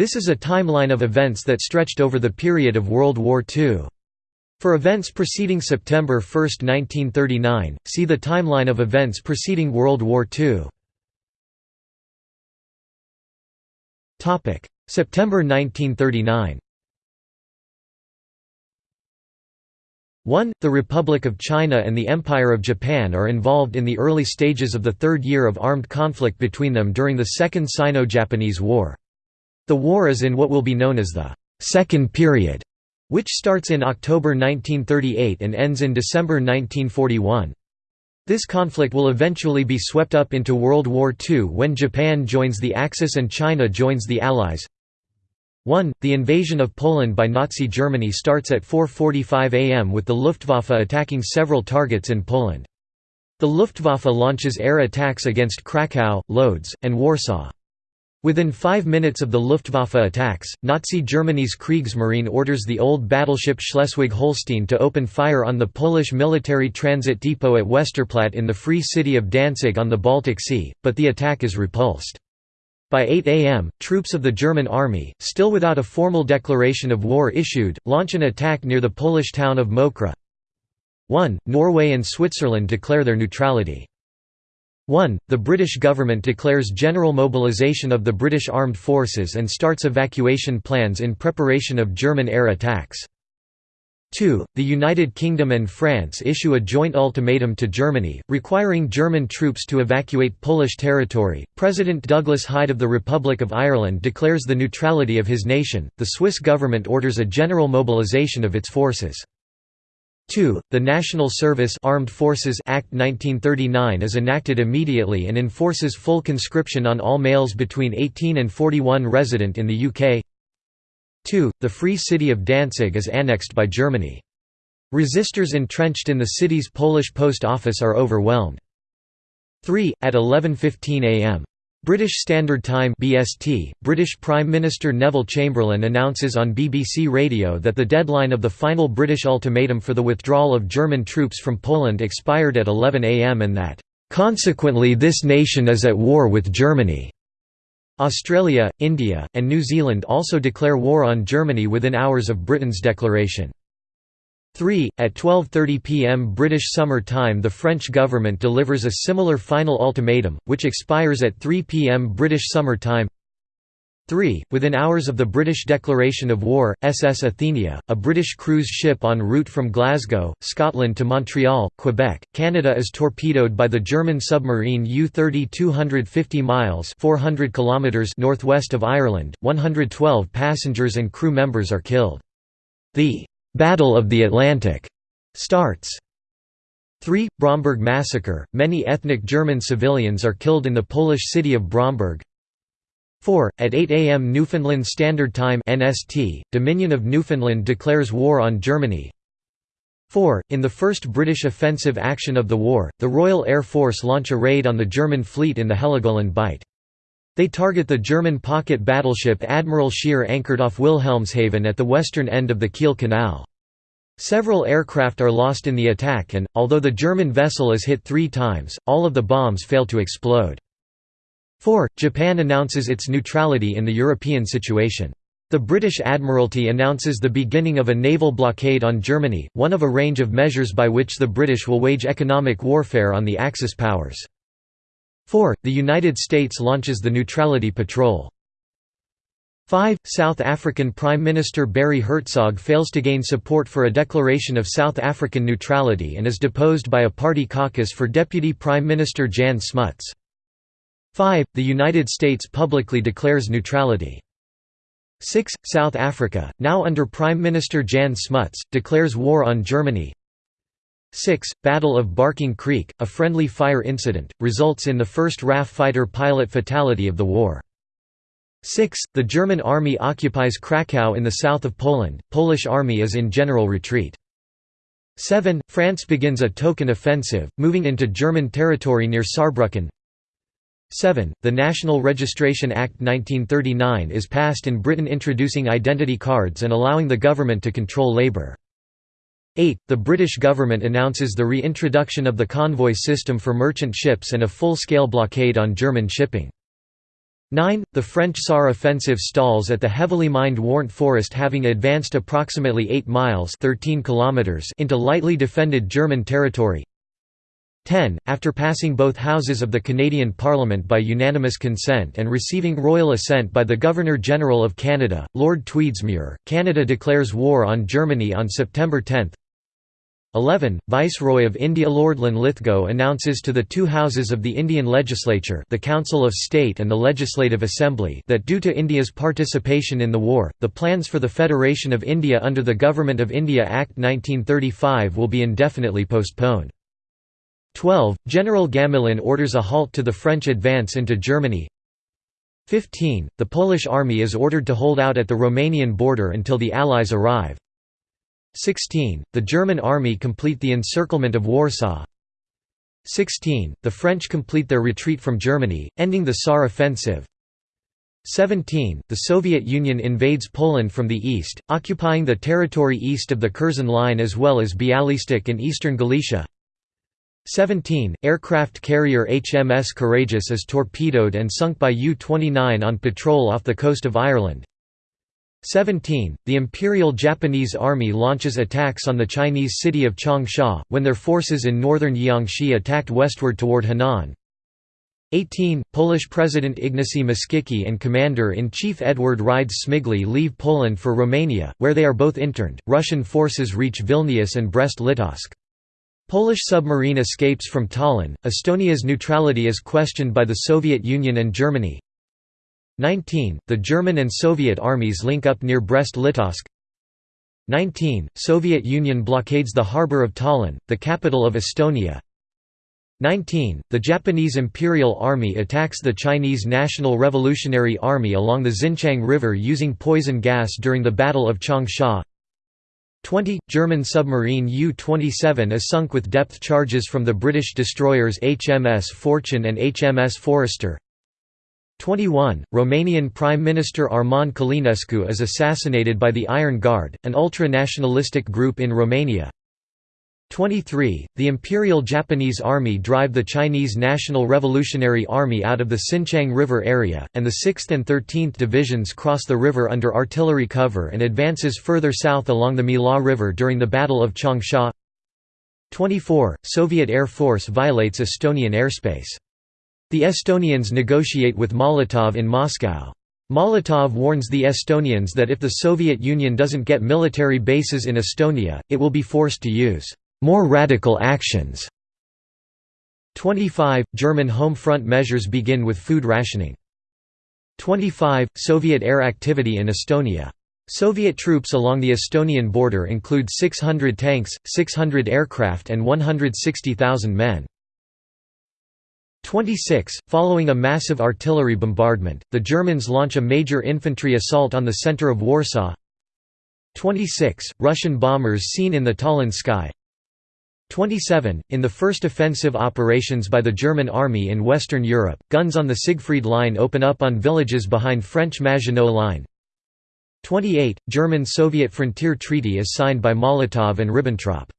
This is a timeline of events that stretched over the period of World War II. For events preceding September 1, 1939, see the timeline of events preceding World War II. September 1939 1. The Republic of China and the Empire of Japan are involved in the early stages of the third year of armed conflict between them during the Second Sino-Japanese War. The war is in what will be known as the Second Period, which starts in October 1938 and ends in December 1941. This conflict will eventually be swept up into World War II when Japan joins the Axis and China joins the Allies. 1. The invasion of Poland by Nazi Germany starts at 4.45 am with the Luftwaffe attacking several targets in Poland. The Luftwaffe launches air attacks against Kraków, Lodz, and Warsaw. Within five minutes of the Luftwaffe attacks, Nazi Germany's Kriegsmarine orders the old battleship Schleswig-Holstein to open fire on the Polish military transit depot at Westerplatte in the Free City of Danzig on the Baltic Sea, but the attack is repulsed. By 8 am, troops of the German army, still without a formal declaration of war issued, launch an attack near the Polish town of Mokra. 1. Norway and Switzerland declare their neutrality. 1. The British government declares general mobilisation of the British armed forces and starts evacuation plans in preparation of German air attacks. 2. The United Kingdom and France issue a joint ultimatum to Germany, requiring German troops to evacuate Polish territory. President Douglas Hyde of the Republic of Ireland declares the neutrality of his nation. The Swiss government orders a general mobilisation of its forces. 2. The National Service Armed Forces Act 1939 is enacted immediately and enforces full conscription on all males between 18 and 41 resident in the UK. 2. The Free City of Danzig is annexed by Germany. Resistors entrenched in the city's Polish post office are overwhelmed. 3. At 11.15 am. British Standard Time (BST), British Prime Minister Neville Chamberlain announces on BBC Radio that the deadline of the final British ultimatum for the withdrawal of German troops from Poland expired at 11 am and that, "...consequently this nation is at war with Germany." Australia, India, and New Zealand also declare war on Germany within hours of Britain's declaration. 3. At 12.30 pm British Summer Time the French government delivers a similar final ultimatum, which expires at 3 pm British Summer Time 3. Within hours of the British declaration of war, SS Athenia, a British cruise ship en route from Glasgow, Scotland to Montreal, Quebec, Canada is torpedoed by the German submarine U-30 250 miles 400 kilometers northwest of Ireland, 112 passengers and crew members are killed. The Battle of the Atlantic starts. 3. Bromberg Massacre – Many ethnic German civilians are killed in the Polish city of Bromberg 4. At 8 am Newfoundland Standard Time NST, Dominion of Newfoundland declares war on Germany 4. In the first British offensive action of the war, the Royal Air Force launch a raid on the German fleet in the Heligoland Bight. They target the German pocket battleship Admiral Scheer anchored off Wilhelmshaven at the western end of the Kiel Canal. Several aircraft are lost in the attack and, although the German vessel is hit three times, all of the bombs fail to explode. 4. Japan announces its neutrality in the European situation. The British Admiralty announces the beginning of a naval blockade on Germany, one of a range of measures by which the British will wage economic warfare on the Axis powers. 4. The United States launches the Neutrality Patrol. 5. South African Prime Minister Barry Hertzog fails to gain support for a declaration of South African neutrality and is deposed by a party caucus for Deputy Prime Minister Jan Smuts. 5. The United States publicly declares neutrality. 6. South Africa, now under Prime Minister Jan Smuts, declares war on Germany 6. Battle of Barking Creek, a friendly fire incident, results in the first RAF fighter pilot fatality of the war. 6. The German army occupies Kraków in the south of Poland, Polish army is in general retreat. 7. France begins a token offensive, moving into German territory near Saarbrücken. 7. The National Registration Act 1939 is passed in Britain introducing identity cards and allowing the government to control labour. 8. The British government announces the reintroduction of the convoy system for merchant ships and a full-scale blockade on German shipping. 9. The French Saar offensive stalls at the heavily mined Warndt Forest having advanced approximately 8 miles 13 kilometers into lightly defended German territory. 10. After passing both houses of the Canadian Parliament by unanimous consent and receiving royal assent by the Governor-General of Canada, Lord Tweedsmuir, Canada declares war on Germany on September 10. 11. Viceroy of India Lord Linlithgow announces to the two houses of the Indian legislature the Council of State and the Legislative Assembly that due to India's participation in the war, the plans for the Federation of India under the Government of India Act 1935 will be indefinitely postponed. 12. General Gamelin orders a halt to the French advance into Germany 15. The Polish army is ordered to hold out at the Romanian border until the Allies arrive 16. The German army complete the encirclement of Warsaw 16. The French complete their retreat from Germany, ending the Saar offensive 17. The Soviet Union invades Poland from the east, occupying the territory east of the Curzon Line as well as Bialystok and eastern Galicia 17. Aircraft carrier HMS Courageous is torpedoed and sunk by U-29 on patrol off the coast of Ireland 17. The Imperial Japanese Army launches attacks on the Chinese city of Changsha, when their forces in northern Jiangxi attacked westward toward Henan. 18. Polish President Ignacy Mościcki and Commander-in-Chief Edward Rydz-Śmigły leave Poland for Romania, where they are both interned. Russian forces reach Vilnius and Brest-Litovsk. Polish submarine escapes from Tallinn. Estonia's neutrality is questioned by the Soviet Union and Germany. 19. The German and Soviet armies link up near Brest-Litovsk 19. Soviet Union blockades the harbour of Tallinn, the capital of Estonia 19. The Japanese Imperial Army attacks the Chinese National Revolutionary Army along the Xinqiang River using poison gas during the Battle of Changsha 20. German submarine U-27 is sunk with depth charges from the British destroyers HMS Fortune and HMS Forester 21. Romanian Prime Minister Armand Călinescu is assassinated by the Iron Guard, an ultra-nationalistic group in Romania. 23. The Imperial Japanese Army drive the Chinese National Revolutionary Army out of the Xinqiang River area, and the 6th and 13th Divisions cross the river under artillery cover and advances further south along the Miluo River during the Battle of Changsha 24. Soviet Air Force violates Estonian airspace the Estonians negotiate with Molotov in Moscow. Molotov warns the Estonians that if the Soviet Union doesn't get military bases in Estonia, it will be forced to use more radical actions. 25. German home front measures begin with food rationing. 25. Soviet air activity in Estonia. Soviet troops along the Estonian border include 600 tanks, 600 aircraft and 160,000 men. 26. Following a massive artillery bombardment, the Germans launch a major infantry assault on the center of Warsaw. 26. Russian bombers seen in the Tallinn sky. 27. In the first offensive operations by the German army in Western Europe, guns on the Siegfried Line open up on villages behind French Maginot Line. 28. German-Soviet frontier treaty is signed by Molotov and Ribbentrop.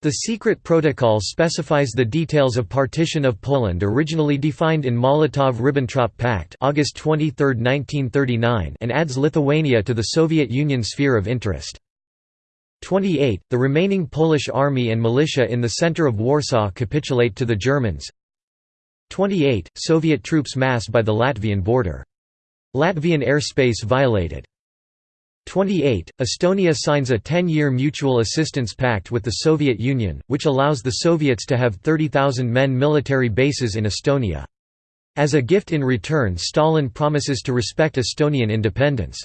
The secret protocol specifies the details of partition of Poland originally defined in Molotov–Ribbentrop Pact August 23, 1939 and adds Lithuania to the Soviet Union sphere of interest. 28. The remaining Polish army and militia in the center of Warsaw capitulate to the Germans. 28. Soviet troops mass by the Latvian border. Latvian airspace violated. 28. Estonia signs a 10-year mutual assistance pact with the Soviet Union, which allows the Soviets to have 30,000 men military bases in Estonia. As a gift in return Stalin promises to respect Estonian independence.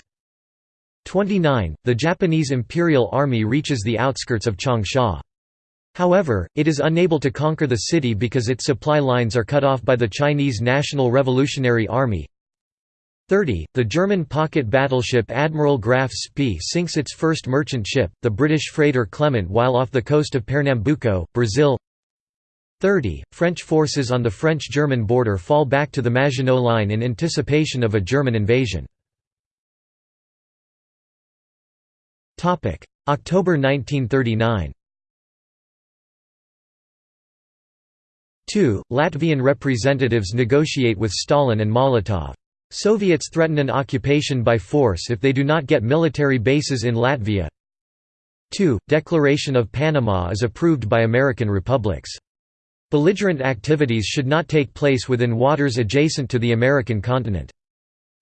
29. The Japanese Imperial Army reaches the outskirts of Changsha. However, it is unable to conquer the city because its supply lines are cut off by the Chinese National Revolutionary Army, 30. The German pocket battleship Admiral Graf Spee sinks its first merchant ship, the British freighter Clement while off the coast of Pernambuco, Brazil 30. French forces on the French-German border fall back to the Maginot Line in anticipation of a German invasion. October 1939 2. Latvian representatives negotiate with Stalin and Molotov. Soviets threaten an occupation by force if they do not get military bases in Latvia 2. Declaration of Panama is approved by American republics. Belligerent activities should not take place within waters adjacent to the American continent.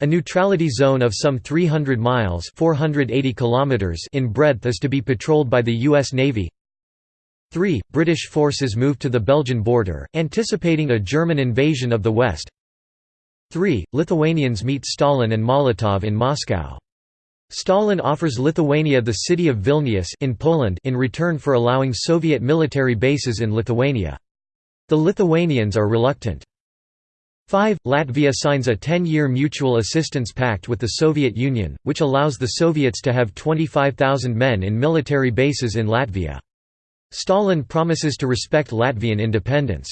A neutrality zone of some 300 miles 480 kilometers in breadth is to be patrolled by the U.S. Navy 3. British forces move to the Belgian border, anticipating a German invasion of the West 3. Lithuanians meet Stalin and Molotov in Moscow. Stalin offers Lithuania the city of Vilnius in Poland in return for allowing Soviet military bases in Lithuania. The Lithuanians are reluctant. 5. Latvia signs a 10-year mutual assistance pact with the Soviet Union, which allows the Soviets to have 25,000 men in military bases in Latvia. Stalin promises to respect Latvian independence.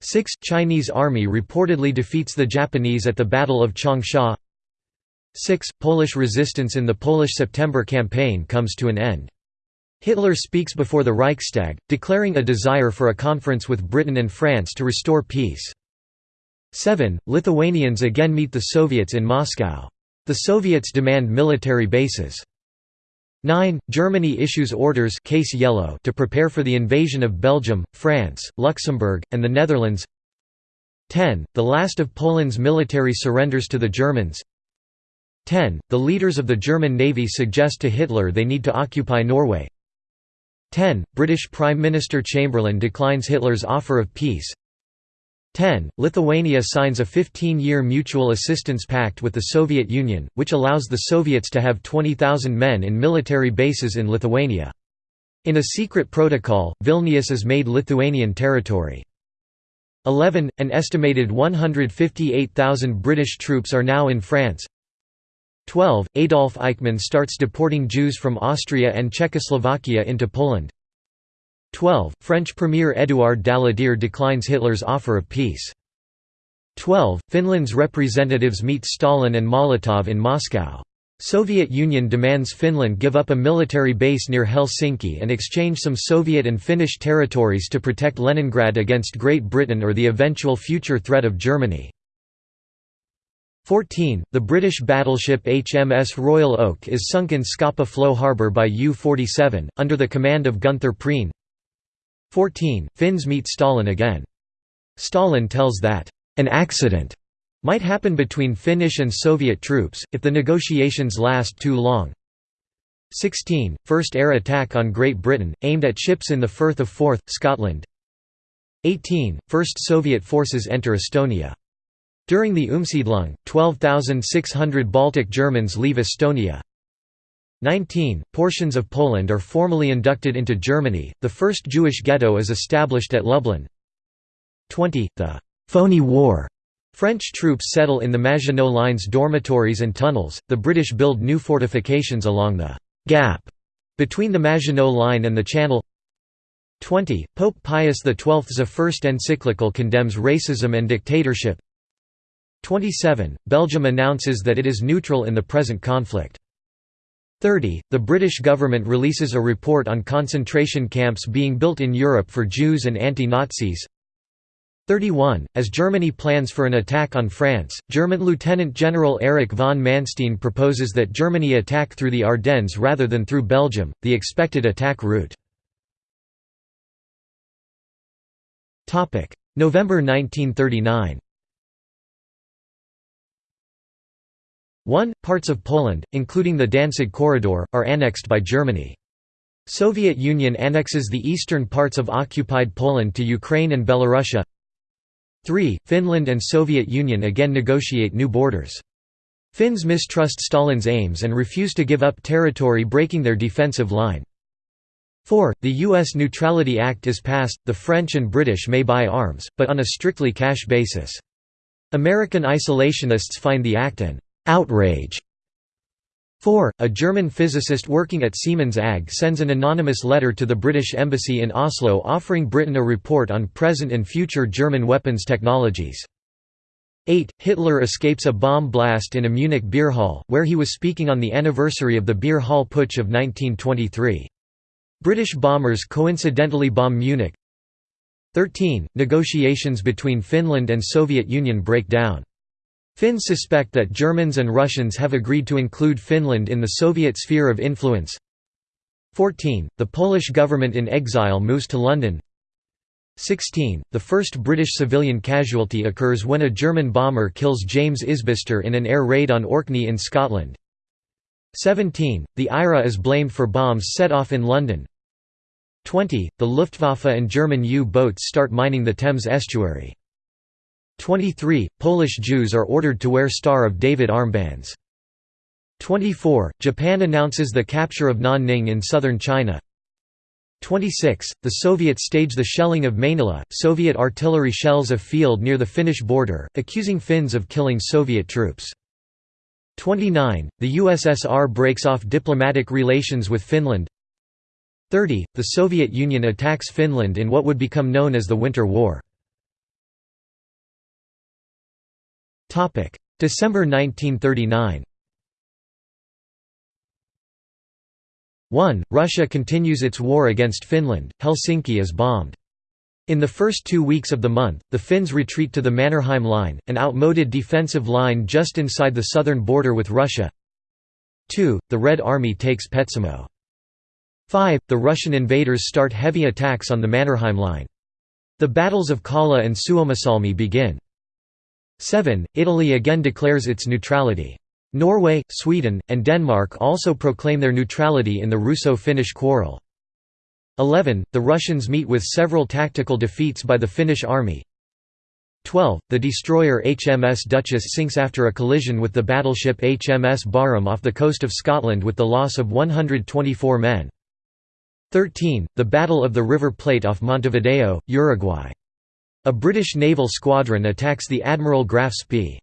6. Chinese army reportedly defeats the Japanese at the Battle of Changsha 6. Polish resistance in the Polish September campaign comes to an end. Hitler speaks before the Reichstag, declaring a desire for a conference with Britain and France to restore peace. 7. Lithuanians again meet the Soviets in Moscow. The Soviets demand military bases. 9. Germany issues orders case yellow to prepare for the invasion of Belgium, France, Luxembourg, and the Netherlands 10. The last of Poland's military surrenders to the Germans 10. The leaders of the German Navy suggest to Hitler they need to occupy Norway 10. British Prime Minister Chamberlain declines Hitler's offer of peace 10. Lithuania signs a 15-year mutual assistance pact with the Soviet Union, which allows the Soviets to have 20,000 men in military bases in Lithuania. In a secret protocol, Vilnius is made Lithuanian territory. 11. An estimated 158,000 British troops are now in France. 12. Adolf Eichmann starts deporting Jews from Austria and Czechoslovakia into Poland. 12. French Premier Édouard Daladier declines Hitler's offer of peace. 12. Finland's representatives meet Stalin and Molotov in Moscow. Soviet Union demands Finland give up a military base near Helsinki and exchange some Soviet and Finnish territories to protect Leningrad against Great Britain or the eventual future threat of Germany. 14. The British battleship HMS Royal Oak is sunk in Scapa Flow harbour by U-47, under the command of Gunther Prien 14. Finns meet Stalin again. Stalin tells that, "...an accident," might happen between Finnish and Soviet troops, if the negotiations last too long. 16. First air attack on Great Britain, aimed at ships in the Firth of Forth, Scotland 18. First Soviet forces enter Estonia. During the Umsiedlung, 12,600 Baltic Germans leave Estonia. 19. Portions of Poland are formally inducted into Germany, the first Jewish ghetto is established at Lublin. 20. The «phony war» French troops settle in the Maginot Line's dormitories and tunnels, the British build new fortifications along the «gap» between the Maginot Line and the Channel 20. Pope Pius XII's first encyclical condemns racism and dictatorship 27. Belgium announces that it is neutral in the present conflict 30. The British government releases a report on concentration camps being built in Europe for Jews and anti-Nazis. 31. As Germany plans for an attack on France, German Lieutenant General Erich von Manstein proposes that Germany attack through the Ardennes rather than through Belgium, the expected attack route. November 1939 1. Parts of Poland, including the Danzig Corridor, are annexed by Germany. Soviet Union annexes the eastern parts of occupied Poland to Ukraine and Belarusia 3. Finland and Soviet Union again negotiate new borders. Finns mistrust Stalin's aims and refuse to give up territory breaking their defensive line. 4. The U.S. Neutrality Act is passed, the French and British may buy arms, but on a strictly cash basis. American isolationists find the act an outrage. 4. A German physicist working at Siemens AG sends an anonymous letter to the British Embassy in Oslo offering Britain a report on present and future German weapons technologies. 8. Hitler escapes a bomb blast in a Munich beer hall, where he was speaking on the anniversary of the beer hall putsch of 1923. British bombers coincidentally bomb Munich 13. Negotiations between Finland and Soviet Union break down. Finns suspect that Germans and Russians have agreed to include Finland in the Soviet sphere of influence 14. The Polish government in exile moves to London 16. The first British civilian casualty occurs when a German bomber kills James Isbister in an air raid on Orkney in Scotland 17. The IRA is blamed for bombs set off in London 20. The Luftwaffe and German U-boats start mining the Thames estuary 23. Polish Jews are ordered to wear Star of David armbands 24. Japan announces the capture of Nanning in southern China 26. The Soviets stage the shelling of Mainila, Soviet artillery shells a field near the Finnish border, accusing Finns of killing Soviet troops. 29. The USSR breaks off diplomatic relations with Finland 30. The Soviet Union attacks Finland in what would become known as the Winter War. December 1939 1. Russia continues its war against Finland, Helsinki is bombed. In the first two weeks of the month, the Finns retreat to the Mannerheim Line, an outmoded defensive line just inside the southern border with Russia. 2. The Red Army takes Petsamo. 5. The Russian invaders start heavy attacks on the Mannerheim Line. The battles of Kala and Suomussalmi begin. 7. Italy again declares its neutrality. Norway, Sweden, and Denmark also proclaim their neutrality in the Russo-Finnish quarrel. 11. The Russians meet with several tactical defeats by the Finnish army. 12. The destroyer HMS Duchess sinks after a collision with the battleship HMS Barham off the coast of Scotland with the loss of 124 men. 13. The Battle of the River Plate off Montevideo, Uruguay. A British naval squadron attacks the Admiral Graf Spee.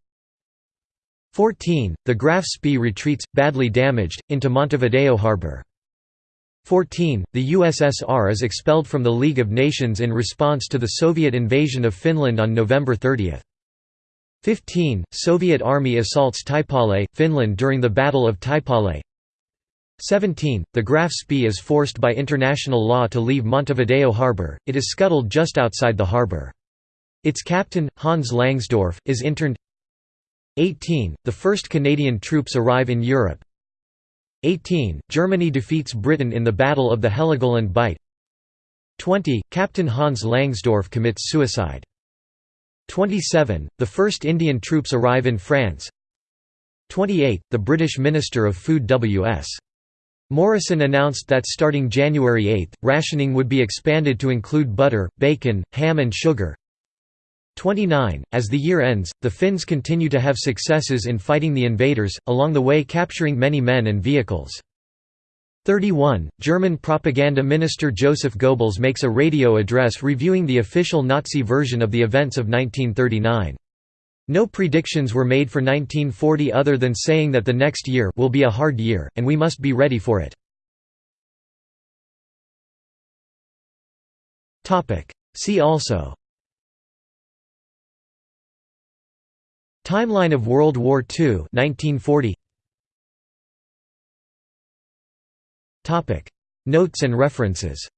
14. The Graf Spee retreats, badly damaged, into Montevideo harbor. 14. The USSR is expelled from the League of Nations in response to the Soviet invasion of Finland on November 30. 15. Soviet army assaults Taipale, Finland during the Battle of Taipale 17. The Graf Spee is forced by international law to leave Montevideo harbor, it is scuttled just outside the harbor. Its captain, Hans Langsdorff, is interned 18. The first Canadian troops arrive in Europe 18. Germany defeats Britain in the Battle of the Heligoland Bight 20. Captain Hans Langsdorff commits suicide 27. The first Indian troops arrive in France 28. The British Minister of Food W.S. Morrison announced that starting January 8, rationing would be expanded to include butter, bacon, ham and sugar 29. As the year ends, the Finns continue to have successes in fighting the invaders, along the way capturing many men and vehicles. 31. German propaganda minister Joseph Goebbels makes a radio address reviewing the official Nazi version of the events of 1939. No predictions were made for 1940 other than saying that the next year will be a hard year, and we must be ready for it. See also Timeline of World War II 1940 Notes and references